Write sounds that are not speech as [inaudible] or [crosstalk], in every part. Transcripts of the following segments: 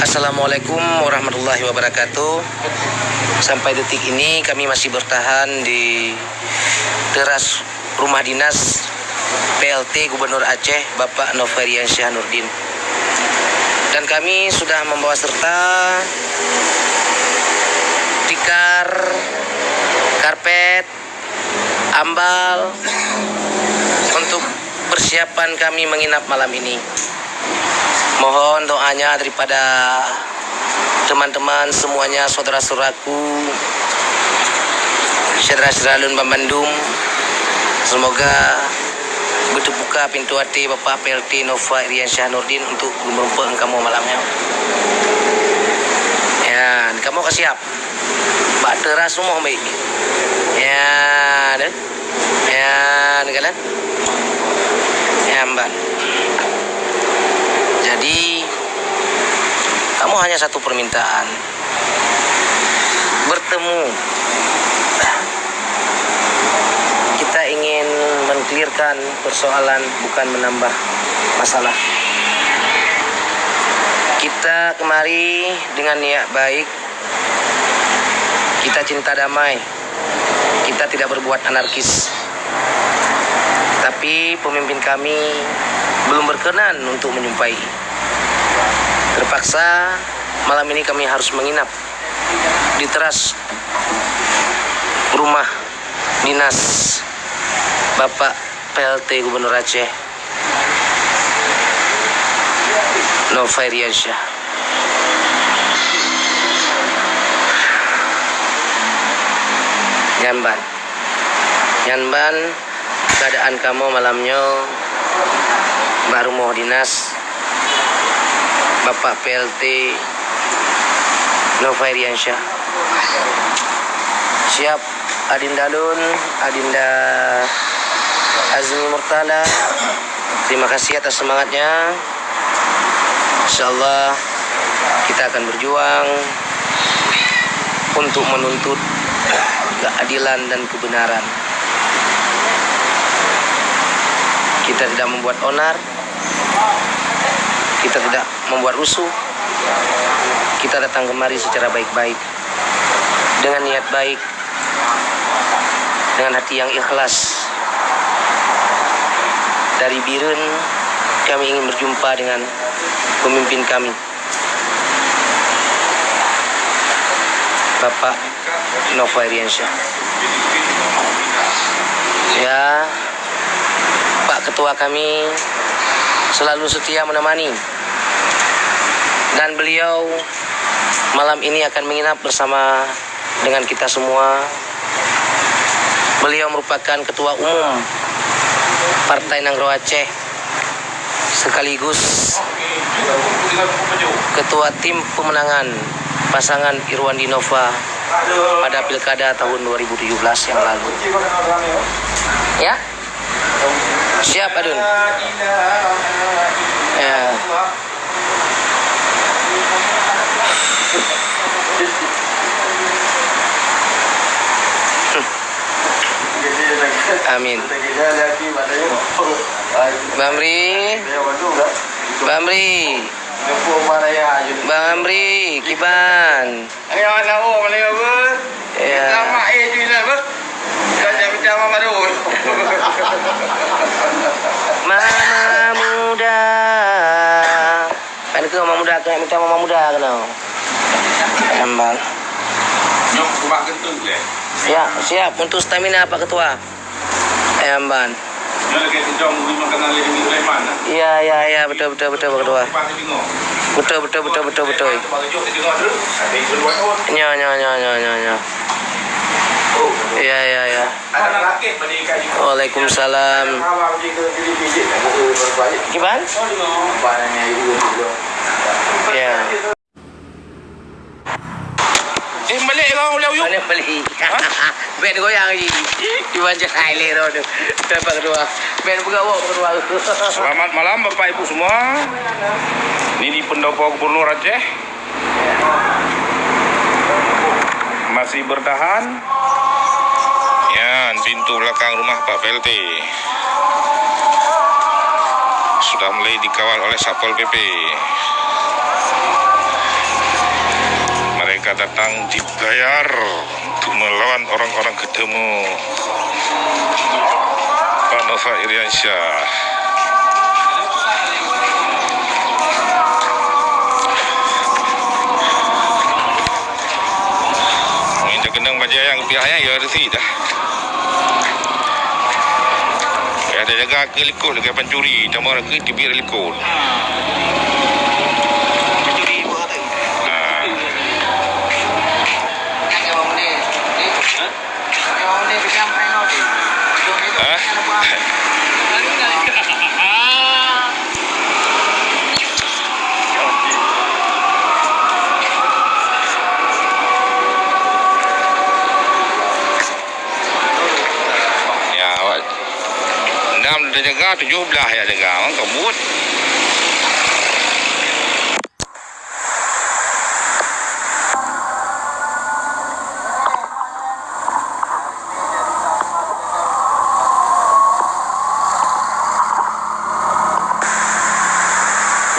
Assalamualaikum warahmatullahi wabarakatuh Sampai detik ini kami masih bertahan di teras rumah dinas PLT Gubernur Aceh Bapak Novarian Syah Nurdin Dan kami sudah membawa serta tikar, karpet, ambal untuk persiapan kami menginap malam ini. Mohon doanya daripada teman-teman semuanya, saudara-saudaraku, saudara-saudara Bandung. Semoga berbuka pintu hati Bapak PLT Nova Irian Syah Nurdin untuk merumpuk kamu malamnya. Ya, kamu siap. Bak teras semua baik. Ya, dan ya, kalian. Ya, mbak. Jadi kamu hanya satu permintaan. Bertemu. Kita ingin mengklirkan persoalan bukan menambah masalah. Kita kemari dengan niat baik. Kita cinta damai. Kita tidak berbuat anarkis. Tapi pemimpin kami belum berkenan untuk menyumpai. Terpaksa malam ini kami harus menginap di teras rumah dinas Bapak PLT Gubernur Aceh Novairiansyah. Nyamban. Nyamban keadaan kamu malamnya baru mau dinas Bapak PLT Novairiansyah siap. Adinda Lun Adinda Azmi Murtala terima kasih atas semangatnya. Insyaallah kita akan berjuang untuk menuntut keadilan dan kebenaran. Kita tidak membuat onar. Kita tidak membuat rusuh kita datang kemari secara baik-baik. Dengan niat baik. Dengan hati yang ikhlas. Dari Birun kami ingin berjumpa dengan pemimpin kami. Bapak Nova Iriansyah ya Pak Ketua kami selalu setia menemani dan beliau malam ini akan menginap bersama dengan kita semua. Beliau merupakan ketua umum Partai Nanggro Aceh sekaligus ketua tim pemenangan pasangan Irwan Dinova pada pilkada tahun 2017 yang lalu. Ya? Siap Adun. Ya. Amin. Bamri. Bamri. Bang Amri, Kiban. Ayo anak oh mana apa? Ya. Lama eh tu lah apa? Dah jadi macam apa tu? Mama muda. Kan itu mama muda kan minta mama muda kan. Ambal. Nyok kubak kentut le. Ya, siap untuk stamina Pak Ketua. Di Sulaiman. Iya, iya, iya, betul, betul, betul. Betul, betul, betul, betul, betul. Oh. Nya, nya, nya, nya, nya, nya. Oh. Iya, iya, iya. Waalaikumsalam. Awak pergi ke pijit-pijit. Aku berbalik. Kiban? Barangnya ibu juga. Ya. Eh balik kau boleh uyuk. Mana beli? Ben goyang lagi. Di banjir air tu. Pak Ketua. Ben Pak Ketua. [laughs] Selamat malam Bapak Ibu semua. Ini di pendopo Gubernur Aceh. Masih bertahan. Ya, pintu belakang rumah Pak PLT. Sudah mulai dikawal oleh Satpol PP. Mereka datang dibayar untuk melawan orang-orang ketemu Pak Nova Iriansyah. Ini dah kenang baca yang pihaknya ya sini dah. Ya ada jaga ke likut dekat pencuri, orang ke tibir likut. Dah jaga, tujuh belah ya jaga. Orang kebut.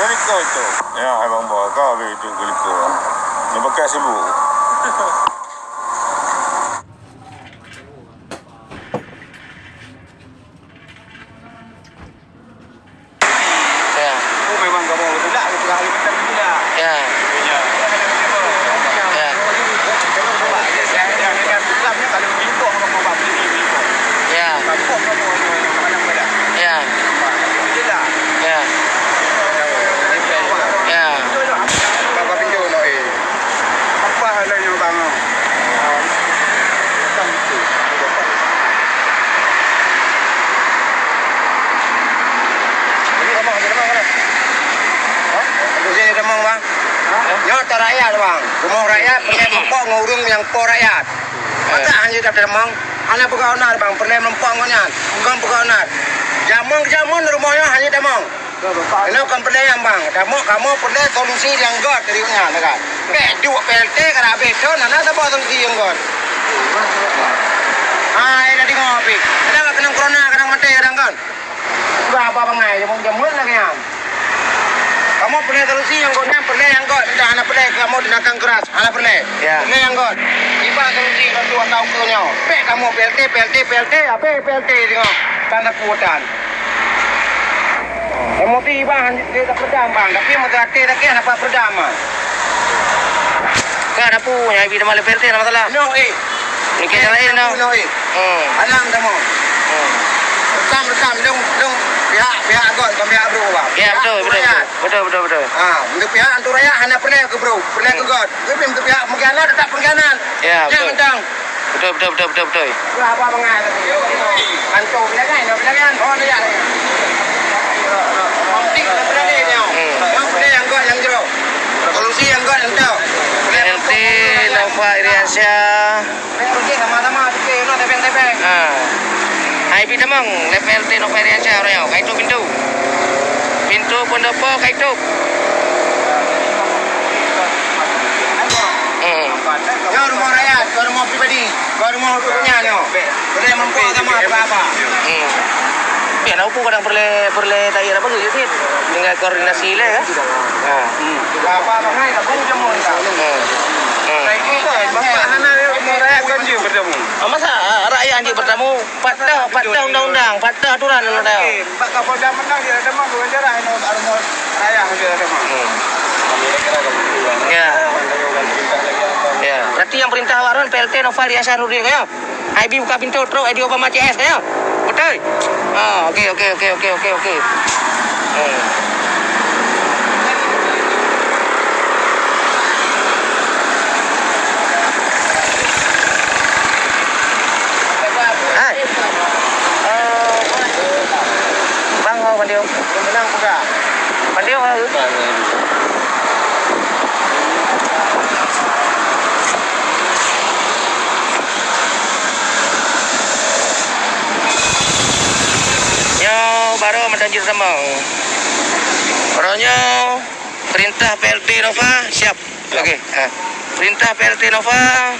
Geliko itu. Ya, abang bawa kau habis itu geliko. Dia pakai sibuk. Ya. Oh memang kamu tidak itu kali macam tidak. Ya. Ya. Ya. Saya yang dengan Islamnya kalau pintu orang mau bawa ini pintu. Ya. Kampung kamu macam mana? Ya. Tidak. Ya. Ya. Bapak pinjau no eh. Apa halnya bang? Ini kamu ada demang mana? Hah? Aku sini demang bang. Nyata rakyat bang. Rumah rakyat pernah mempok ngurung yang po rakyat. Mata anjir kata demang. Anak buka onar bang. Pernah mempok ngonyan. Bukan buka onar. Jamong jamong rumahnya hanya demang. Ini kan pernah yang bang. Kamu kamu pernah solusi yang god dari unyan kan? Bek dua PLT kan habis tu nana tak bawa solusi yang god. Ah, ini di ngopi. Kadang nggak kena corona, kadang mati, kadang kan. Berapa bangai, jamong jamon lagi yang. Kamu pernah solusi yang god, yang pernah yang god. Dah anak pernah kamu dinakang keras, anak pernah. Ya. Pernah yang god. Iba solusi kan dua tahun ke nyaw. Bek kamu PLT, PLT, PLT, apa PLT tengok. Tanda kuatan. Kamu tiba dia tak perdam bang, tapi mau tak tak tak apa perdam bang. Kan ada punya ibi dalam PLT nama masalah. No eh. Ni kita lain dah. No eh. Hmm. Alam kamu. Hmm. Rekam rekam dong dong pihak pihak god dan pihak bro bang. Ya betul betul. Betul betul betul. Ah, untuk pihak antu rakyat hanya pernah ke bro, pernah ke god. Tapi untuk pihak pengkhianat tetap pengkhianat. Ya, betul. Jangan mentang. Betul betul betul betul betul. Berapa mengai tadi? Antu bila kan, bila kan. Oh, dia. Penting pernah ni dia. Hmm. Yang pernah yang god yang jero. Solusi yang god yang tahu. PLT Nova Iriansyah. Solusi sama-sama sikit, no tepeng-tepeng. Ah. Ibi tamang le PLT Nova Iriansyah orang yang kaitu pintu. Pintu pendopo kaitu. Hmm. Ya rumah rakyat, ke rumah pribadi, ke rumah punya ni. Boleh mampu sama apa-apa. Hmm. Ya, nak pun kadang perlu perlu tak ada apa tu sih. Dengan koordinasi le kan. Ha. Apa mengai tak pun jamu tak. Bertemu. Ah, masa ah, rakyat anjing bertemu patah patah undang-undang, patah aturan dah. Eh, Pak Kapolda menang dia ada mah dua jarah ini rumah rakyat dia ada mah. Hmm. Ya. Ya, berarti yang perintah waran PLT Nova Riasa Nurdin ya. IB buka pintu terus Edi Obama CS ya. Betul? Ah, okey okey okey okey okey okey. Baru mendanjir semang. Orangnya perintah PLT Nova siap. Okey. Ha. Perintah PLT Nova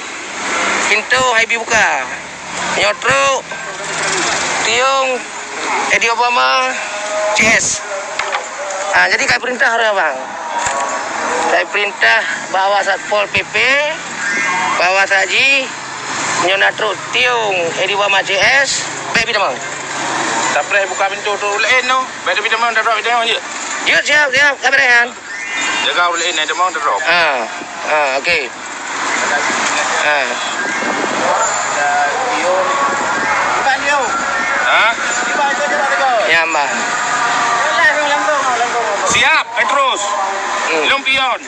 pintu Haibi buka. Nyotro Tiung Edi Obama CS. Ah, jadi kayak perintah orang bang. Saya perintah bawa Satpol PP, bawa saji, nyona truk tiung, ediwa CS, baby demang. Tak pernah buka pintu tu lain no. Baik dia memang dah drop dia je. Yuk, siap, siap, kabaran. Jaga lain dia memang dah drop. Ah, ah, okey. Ah, Bukan dia. Ha? Tiba itu je tak ada. ya, Mbak. Langsung langsung langsung. Siap, Petrus. Hmm. Belum pion.